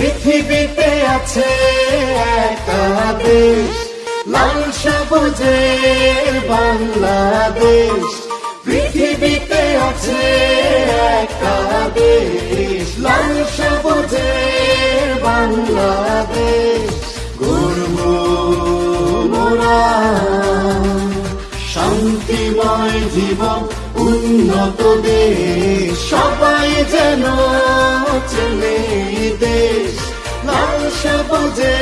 পৃথিবীতে আছে একটা দেশ, লাল সবুজের বাংলাদেশ। পৃথিবীতে আছে একটা দেশ, লাল সবুজের বাংলাদেশ। গর্ব শান্তিময় জীবন, উন্নত দেশ। সবাই যেন দেশ লাল সবুজে বাংলাদেশ